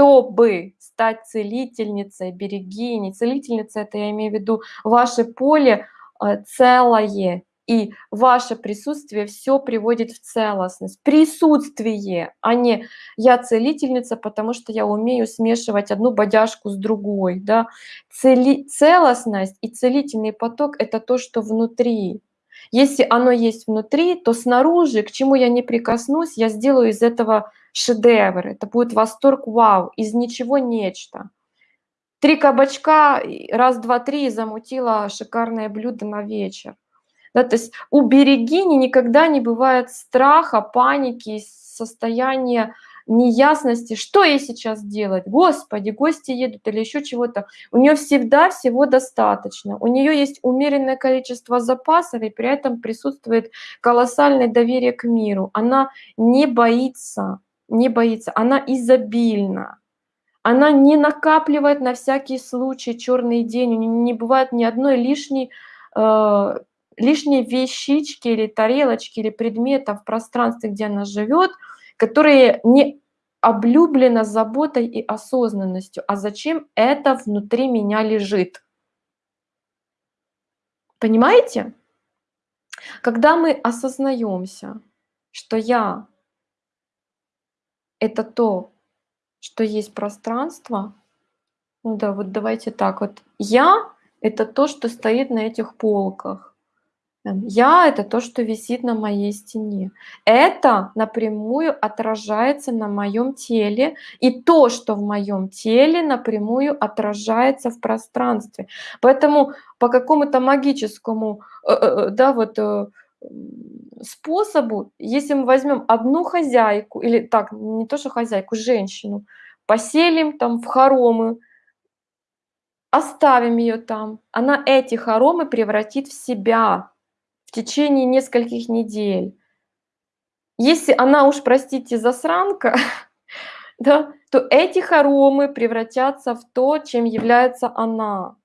чтобы стать целительницей, берегиней. Целительница, это я имею в виду ваше поле э, целое, и ваше присутствие все приводит в целостность. Присутствие, а не я целительница, потому что я умею смешивать одну бодяжку с другой. Да? Цели, целостность и целительный поток – это то, что внутри. Если оно есть внутри, то снаружи, к чему я не прикоснусь, я сделаю из этого шедевр. Это будет восторг, вау, из ничего нечто. Три кабачка, раз, два, три, замутила шикарное блюдо на вечер. Да, то есть у берегини никогда не бывает страха, паники, состояния неясности, что ей сейчас делать, господи, гости едут или еще чего-то. У нее всегда всего достаточно, у нее есть умеренное количество запасов, и при этом присутствует колоссальное доверие к миру. Она не боится, не боится, она изобильна. Она не накапливает на всякий случай черный день, у нее не бывает ни одной лишней э, лишние вещички или тарелочки или предметов в пространстве, где она живет, которые не облюблено заботой и осознанностью. А зачем это внутри меня лежит? Понимаете? Когда мы осознаемся, что я — это то, что есть пространство, ну да, вот давайте так вот, я — это то, что стоит на этих полках. Я — это то, что висит на моей стене. Это напрямую отражается на моем теле, и то, что в моем теле, напрямую отражается в пространстве. Поэтому по какому-то магическому э, э, э, да, вот, способу, если мы возьмем одну хозяйку, или так, не то что хозяйку, женщину, поселим там в хоромы, оставим ее там, она эти хоромы превратит в себя, в течение нескольких недель. Если она уж, простите, засранка, да, то эти хоромы превратятся в то, чем является она.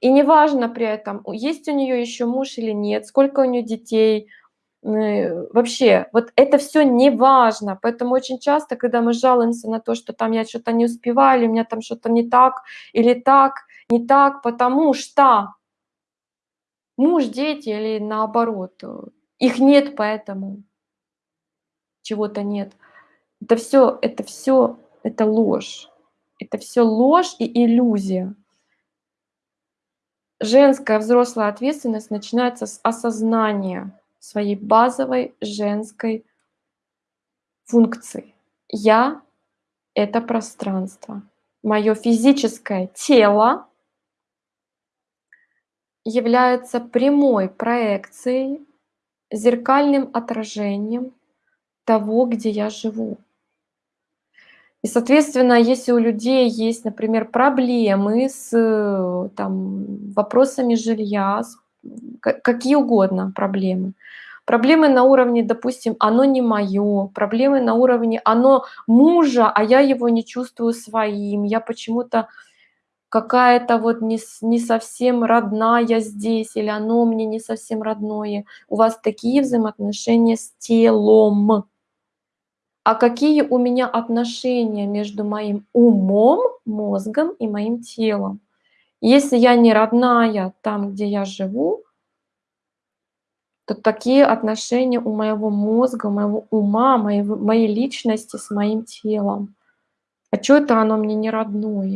И неважно при этом, есть у нее еще муж или нет, сколько у нее детей, вообще, вот это все не важно. Поэтому очень часто, когда мы жалуемся на то, что там я что-то не успеваю, или у меня там что-то не так, или так, не так, потому что муж, дети или наоборот. Э, их нет, поэтому чего-то нет. Это все, это все, это ложь. Это все ложь и иллюзия. Женская взрослая ответственность начинается с осознания своей базовой женской функции. Я — это пространство. Мое физическое тело является прямой проекцией, зеркальным отражением того, где я живу. И, соответственно, если у людей есть, например, проблемы с там, вопросами жилья, какие угодно проблемы, проблемы на уровне, допустим, оно не мое, проблемы на уровне оно мужа, а я его не чувствую своим, я почему-то какая-то вот не, не совсем родная здесь, или оно мне не совсем родное. У вас такие взаимоотношения с телом. А какие у меня отношения между моим умом, мозгом и моим телом? Если я не родная там, где я живу, то такие отношения у моего мозга, моего ума, моей, моей личности с моим телом. А что это оно мне не родное?